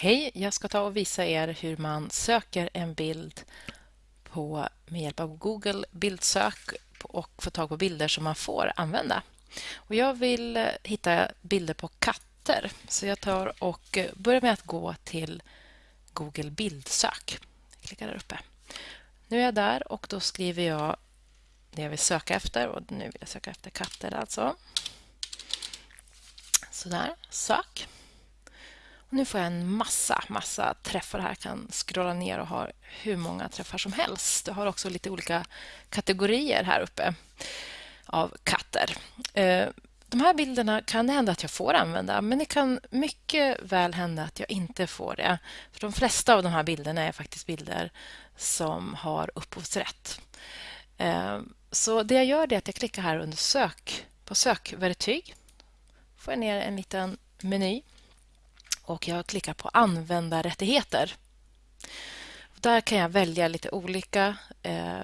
Hej, jag ska ta och visa er hur man söker en bild på, med hjälp av Google bildsök och få tag på bilder som man får använda. Och jag vill eh, hitta bilder på katter så jag tar och eh, börjar med att gå till Google bildsök. Jag klickar där uppe. Nu är jag där och då skriver jag det jag vill söka efter och nu vill jag söka efter katter alltså. Sådär, sök. Nu får jag en massa, massa träffar här. Jag kan scrolla ner och ha hur många träffar som helst. Jag har också lite olika kategorier här uppe av katter. Eh, de här bilderna kan det hända att jag får använda men det kan mycket väl hända att jag inte får det. För De flesta av de här bilderna är faktiskt bilder som har upphovsrätt. Eh, så det jag gör är att jag klickar här under sök på sökverktyg. får jag ner en liten meny och jag klickar på användarrättigheter. Där kan jag välja lite olika eh,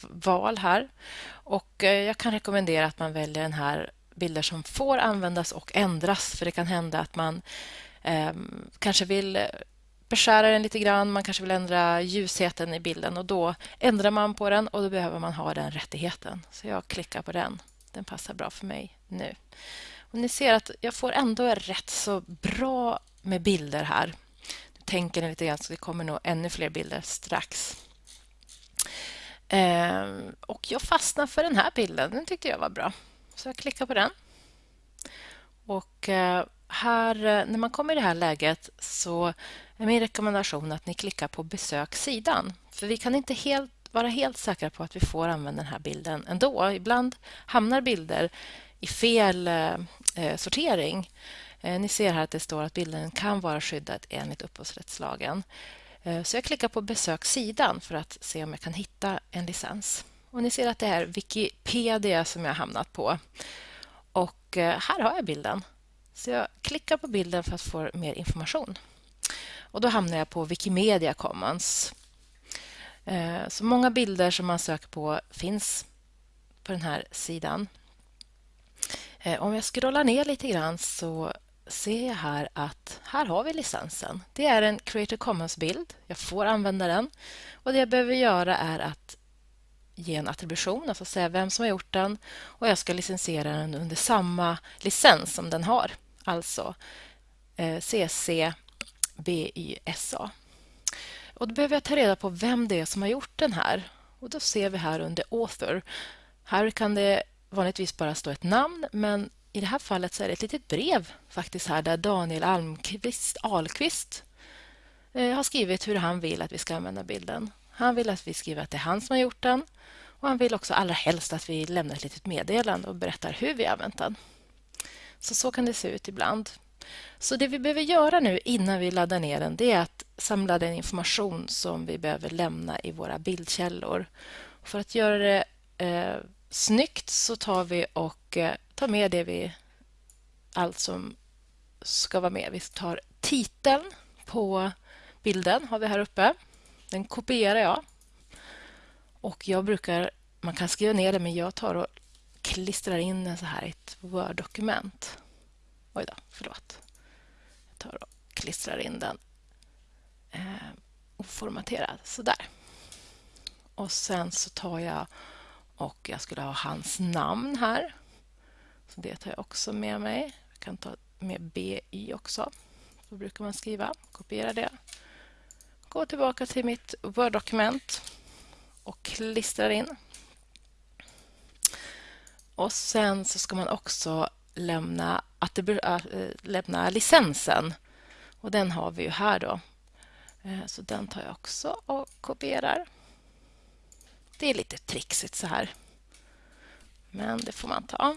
val här. Och eh, Jag kan rekommendera att man väljer den här bilder som får användas och ändras. För det kan hända att man eh, kanske vill beskära den lite grann. Man kanske vill ändra ljusheten i bilden och då ändrar man på den och då behöver man ha den rättigheten. Så jag klickar på den. Den passar bra för mig nu. Och ni ser att jag får ändå rätt så bra med bilder här. Nu tänker ni lite grann så det kommer nog ännu fler bilder strax. Ehm, och jag fastnar för den här bilden. Den tyckte jag var bra. Så jag klickar på den. Och eh, här, eh, när man kommer i det här läget så är min rekommendation att ni klickar på besök sidan. För vi kan inte helt, vara helt säkra på att vi får använda den här bilden ändå. Ibland hamnar bilder i fel eh, eh, sortering. Eh, ni ser här att det står att bilden kan vara skyddad enligt upphovsrättslagen. Eh, så jag klickar på besök sidan för att se om jag kan hitta en licens. Och ni ser att det är Wikipedia som jag hamnat på. Och eh, här har jag bilden. Så jag klickar på bilden för att få mer information. Och då hamnar jag på Wikimedia Commons. Eh, så många bilder som man söker på finns på den här sidan. Eh, om jag scrollar ner lite grann så ser jag här att här har vi licensen. Det är en Creative Commons-bild. Jag får använda den. Och Det jag behöver göra är att ge en attribution, alltså säga vem som har gjort den och jag ska licensiera den under samma licens som den har, alltså eh, CC CC BYSA. Och då behöver jag ta reda på vem det är som har gjort den här. Och Då ser vi här under Author. Här kan det vanligtvis bara stå ett namn men i det här fallet så är det ett litet brev faktiskt här där Daniel Almqvist, Ahlqvist eh, har skrivit hur han vill att vi ska använda bilden. Han vill att vi skriver att det är han som har gjort den och han vill också allra helst att vi lämnar ett litet meddelande och berättar hur vi har använt den. Så så kan det se ut ibland. Så det vi behöver göra nu innan vi laddar ner den det är att samla den information som vi behöver lämna i våra bildkällor. För att göra det eh, snyggt så tar vi och eh, tar med det vi, allt som ska vara med. Vi tar titeln på bilden har vi här uppe. Den kopierar jag. Och jag brukar, man kan skriva ner det men jag tar och klistrar in den så här i ett Word-dokument. Oj då, förlåt. Jag tar och klistrar in den eh, oformaterad, sådär. Och sen så tar jag och jag skulle ha hans namn här. Så det tar jag också med mig. Jag kan ta med BY också. Så brukar man skriva. Kopiera det. Gå tillbaka till mitt Word-dokument och klistrar in. Och sen så ska man också lämna, äh, lämna licensen. Och den har vi ju här då. Eh, så den tar jag också och kopierar. Det är lite trixigt så här. Men det får man ta.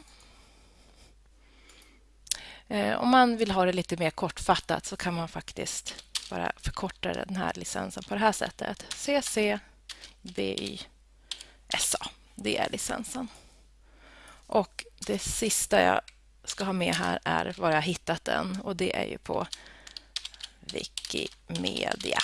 Eh, om man vill ha det lite mer kortfattat så kan man faktiskt bara förkorta den här licensen på det här sättet. CC BY-SA. Det är licensen. Och det sista jag ska ha med här är var jag hittat den och det är ju på Wikimedia.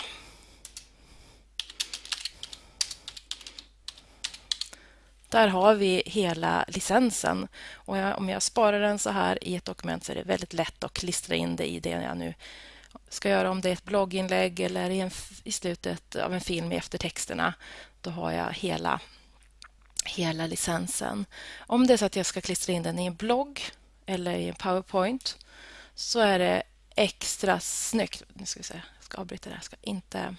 Där har vi hela licensen. Och jag, om jag sparar den så här i ett dokument så är det väldigt lätt att klistra in det i det jag nu ska göra om det är ett blogginlägg eller i, en, i slutet av en film i eftertexterna, då har jag hela, hela licensen. Om det är så att jag ska klistra in den i en blogg eller i en powerpoint så är det extra snyggt. Nu ska vi se, jag ska avbryta det här. Jag ska inte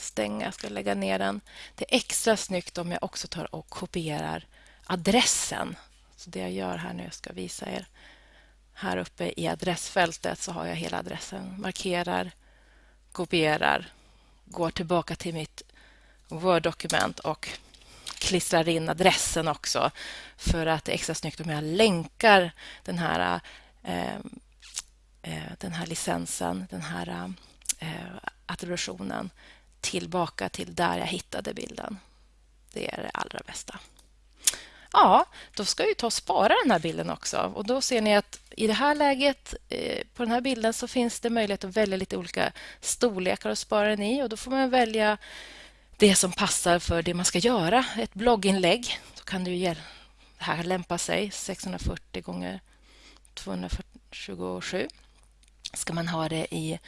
stänga, jag ska lägga ner den. Det är extra snyggt om jag också tar och kopierar adressen. Så det jag gör här nu, jag ska visa er. Här uppe i adressfältet så har jag hela adressen. Markerar, kopierar, går tillbaka till mitt Word-dokument och klistrar in adressen också för att det är extra snyggt om jag länkar den här, eh, eh den här licensen, den här eh, attributionen tillbaka till där jag hittade bilden. Det är det allra bästa. Ja, då ska vi ta och spara den här bilden också. Och Då ser ni att i det här läget eh, på den här bilden så finns det möjlighet att välja lite olika storlekar att spara den i. Och Då får man välja det som passar för det man ska göra. Ett blogginlägg, då kan det det här lämpa sig 640 gånger 227. Ska man ha det i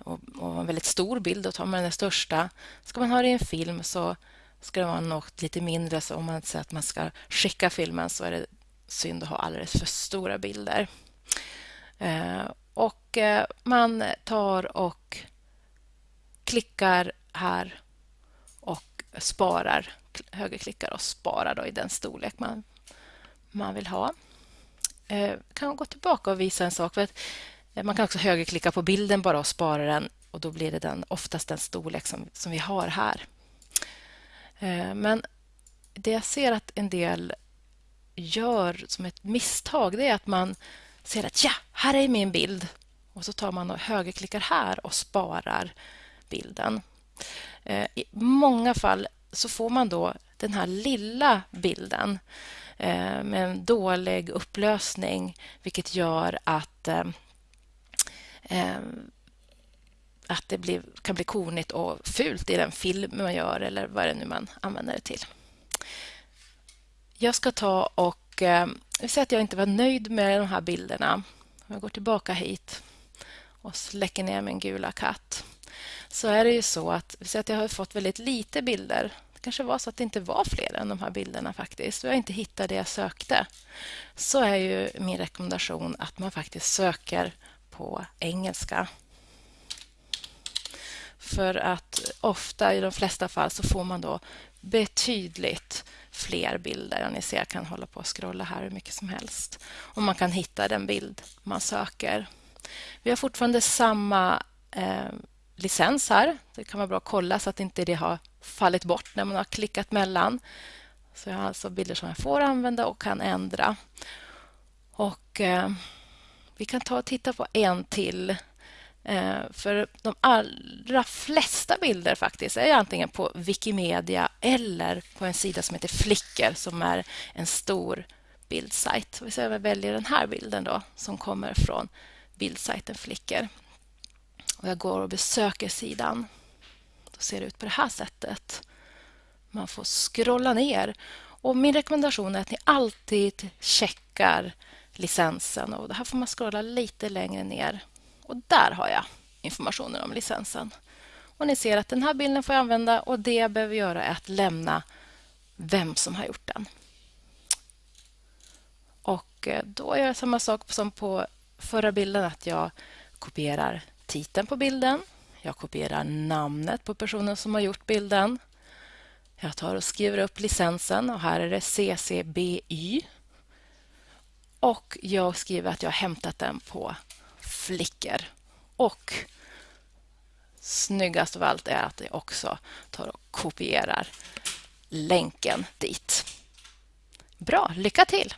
och, och en väldigt stor bild, då tar man den största. Ska man ha det i en film så ska det vara något lite mindre. Så om man säger att man ska skicka filmen så är det synd att ha alldeles för stora bilder. Eh, och eh, man tar och klickar här och sparar, högerklickar och sparar då i den storlek man, man vill ha. Eh, kan gå tillbaka och visa en sak. För att Eh, man kan också högerklicka på bilden bara och spara den och då blir det den, oftast den storlek som, som vi har här. Eh, men det jag ser att en del gör som ett misstag det är att man ser att ja, här är min bild och så tar man och högerklickar här och sparar bilden. Eh, I många fall så får man då den här lilla bilden med en dålig upplösning vilket gör att Ehm, att det blir, kan bli konigt och fult i den film man gör eller vad det nu man använder det till. Jag ska ta och eh, säga att jag inte var nöjd med de här bilderna. Om jag går tillbaka hit och släcker ner min gula katt så är det ju så att, vi att jag har fått väldigt lite bilder. Det kanske var så att det inte var fler än de här bilderna faktiskt och jag inte hittade det jag sökte. Så är ju min rekommendation att man faktiskt söker på engelska. För att ofta, i de flesta fall, så får man då betydligt fler bilder. Ni ser, jag kan hålla på och scrolla här hur mycket som helst. Och man kan hitta den bild man söker. Vi har fortfarande samma eh, licens här. Det kan vara bra att kolla så att inte det har fallit bort när man har klickat mellan. Så jag har alltså bilder som jag får använda och kan ändra. Och... Eh, vi kan ta och titta på en till. Eh, för de allra flesta bilder faktiskt är antingen på Wikimedia eller på en sida som heter Flickr som är en stor bildsajt. Vi jag väljer den här bilden då som kommer från bildsajten Flickr. Och jag går och besöker sidan. Då ser det ut på det här sättet. Man får scrolla ner. Och Min rekommendation är att ni alltid checkar licensen. Och här får man scrolla lite längre ner. Och där har jag informationen om licensen. Och Ni ser att den här bilden får jag använda och det jag behöver göra är att lämna vem som har gjort den. Och eh, Då gör jag samma sak som på förra bilden, att jag kopierar titeln på bilden. Jag kopierar namnet på personen som har gjort bilden. Jag tar och skriver upp licensen och här är det CCBY och jag skriver att jag har hämtat den på Flickr. Och snyggast av allt är att jag också tar och kopierar länken dit. Bra, lycka till!